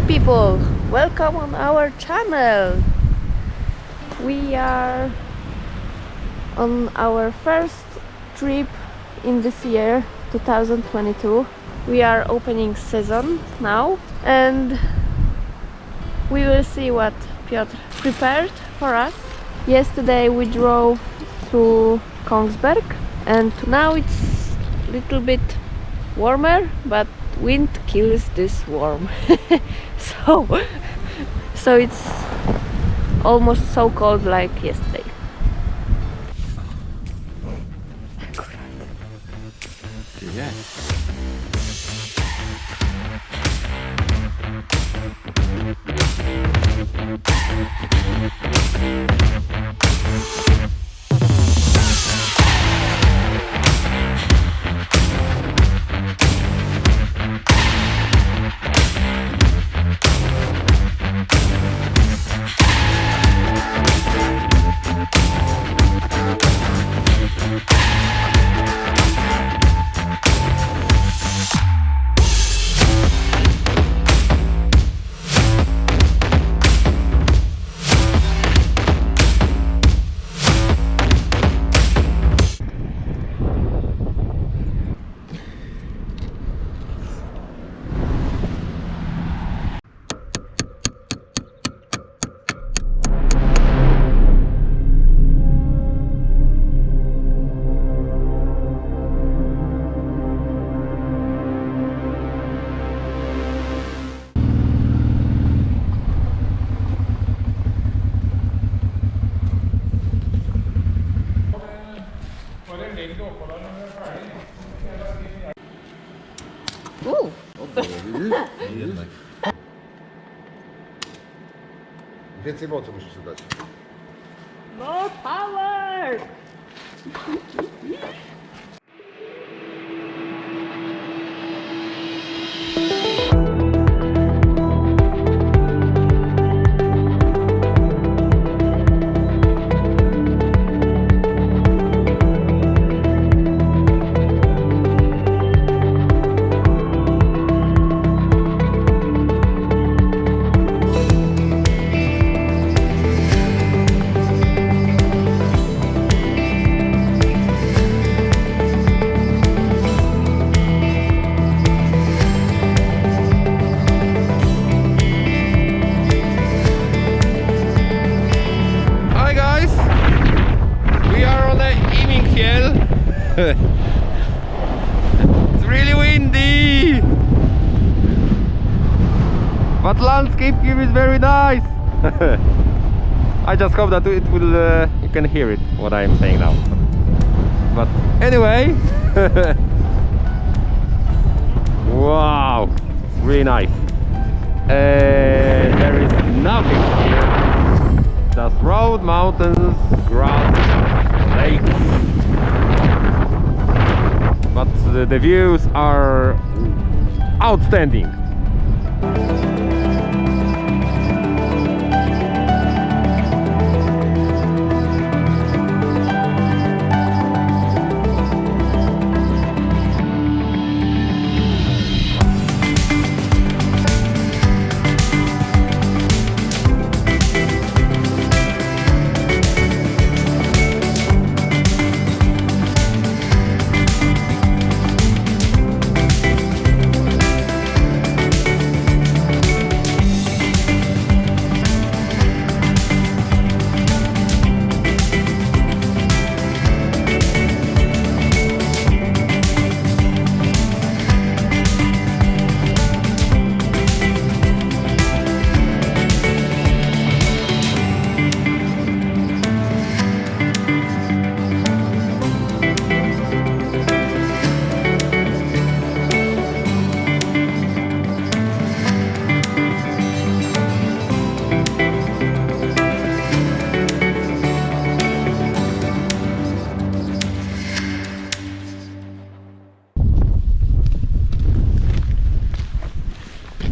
Hello people, welcome on our channel. We are on our first trip in this year 2022. We are opening season now and we will see what Piotr prepared for us. Yesterday we drove through Kongsberg and now it's a little bit warmer but wind kills this warm so so it's almost so cold like yesterday Yeah. Więcej mocy musisz dać. More power! But landscape view is very nice! I just hope that it will uh, you can hear it what I am saying now. But anyway Wow! Really nice. Uh, there is nothing here just road, mountains, grass, lakes. But the, the views are outstanding.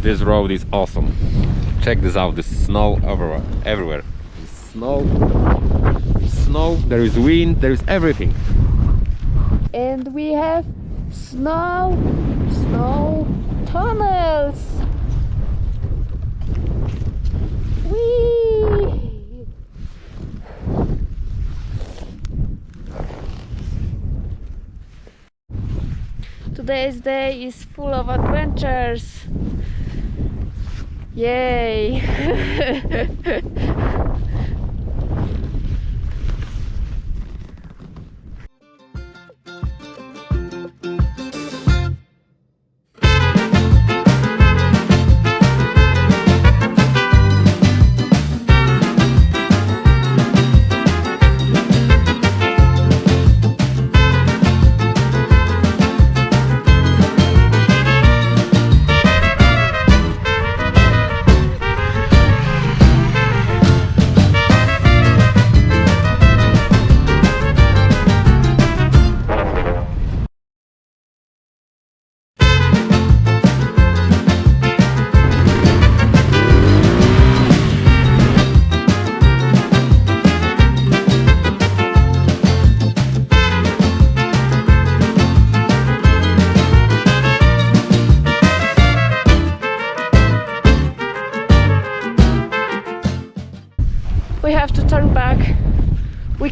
This road is awesome. Check this out. There's snow everywhere. Everywhere. There's snow. Snow. There is wind. There is everything. And we have snow, snow, tunnels. Whee! Today's day is full of adventures. Yay!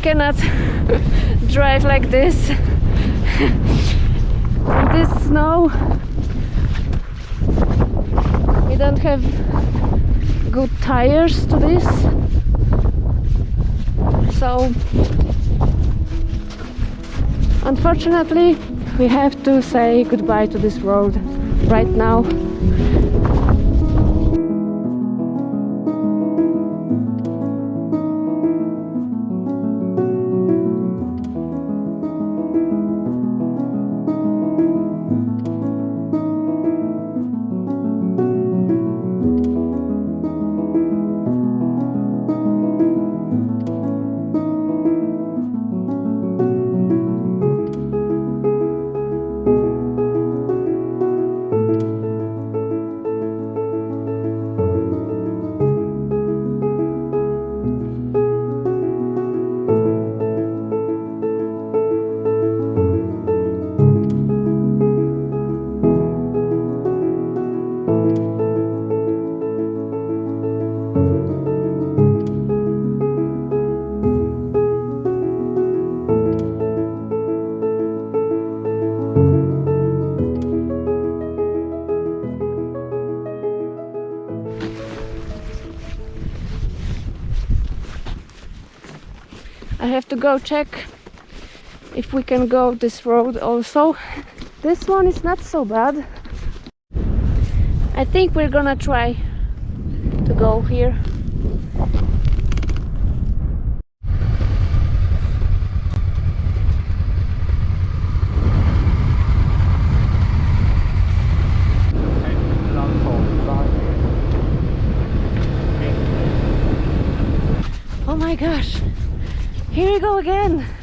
cannot drive like this. This snow, we don't have good tires to this. So, unfortunately, we have to say goodbye to this road right now. Go check if we can go this road also. This one is not so bad. I think we're gonna try to go here. Oh my gosh, here we go again.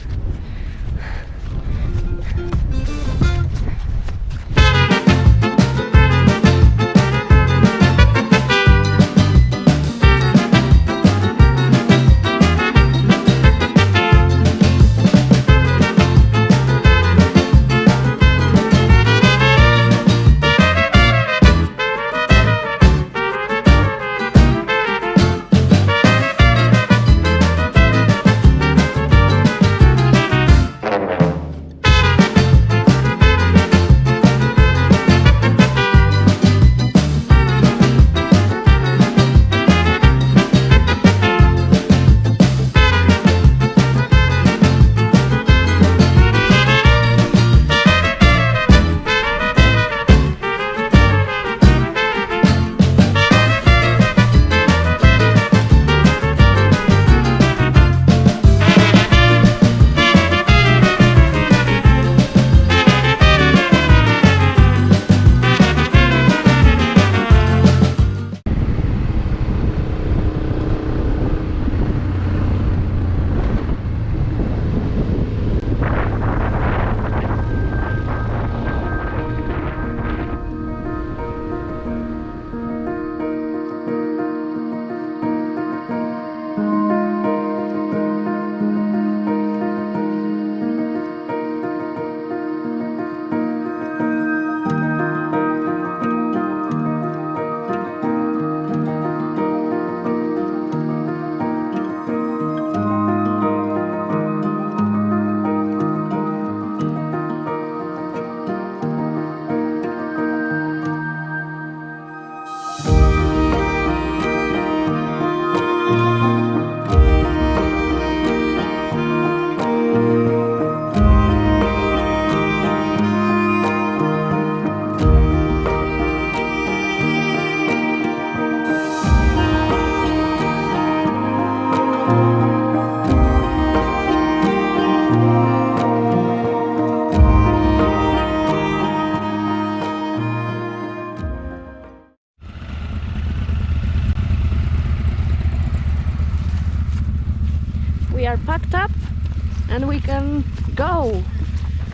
And we can go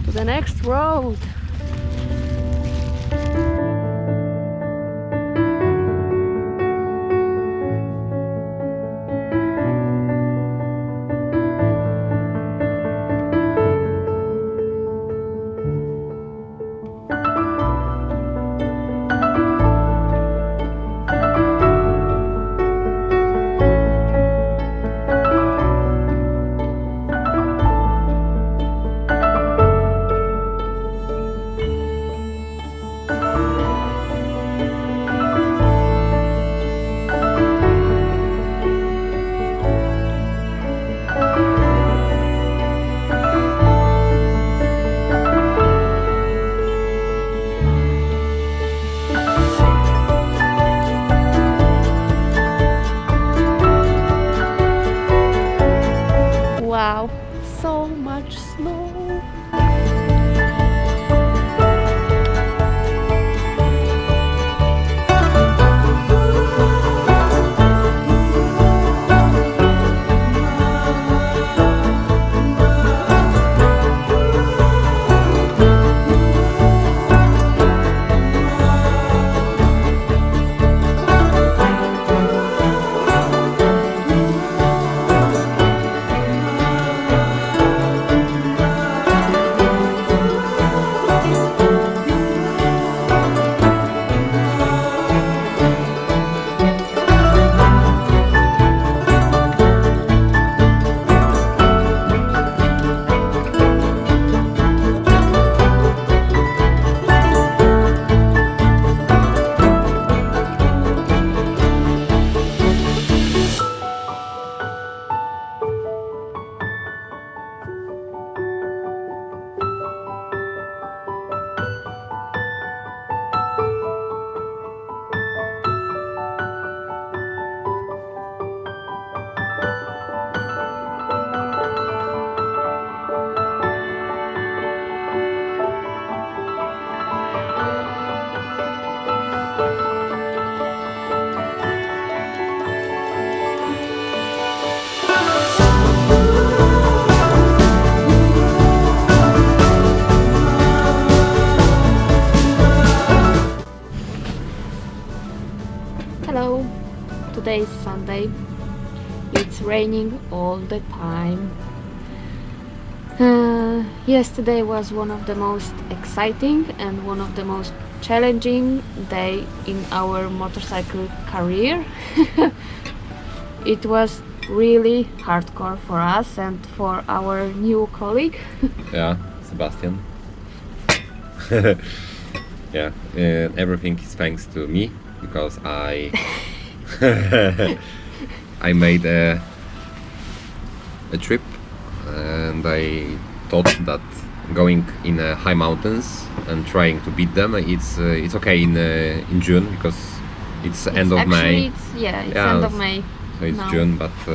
to the next road. Wow, so much snow. Today is Sunday. It's raining all the time. Uh, yesterday was one of the most exciting and one of the most challenging day in our motorcycle career. it was really hardcore for us and for our new colleague. Yeah, Sebastian. yeah, uh, everything is thanks to me because I I made a a trip and I thought that going in uh, high mountains and trying to beat them it's uh, it's okay in uh, in June because it's end of May It's, yeah, it's Yeah, end of May. so it's now. June but uh,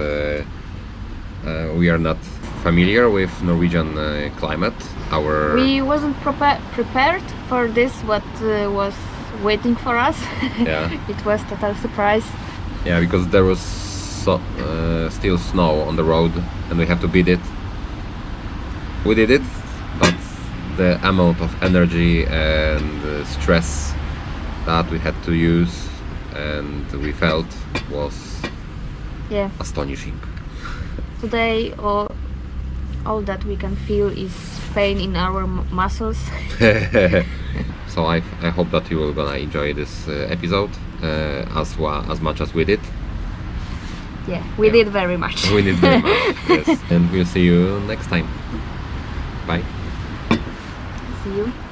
uh, we are not familiar with Norwegian uh, climate our We wasn't prepa- prepared for this. What uh, was waiting for us? Yeah. it was total surprise. Yeah, because there was so, uh, still snow on the road and we have to beat it. We did it, but the amount of energy and uh, stress that we had to use and we felt was Yeah. astonishing. Today, all all that we can feel is pain in our m- muscles. so I, I hope that you will gonna enjoy this uh, episode uh, as well as much as we did. yeah, we Yeah. did very much. We did very much. yes, and we'll see you next time. Bye. See you.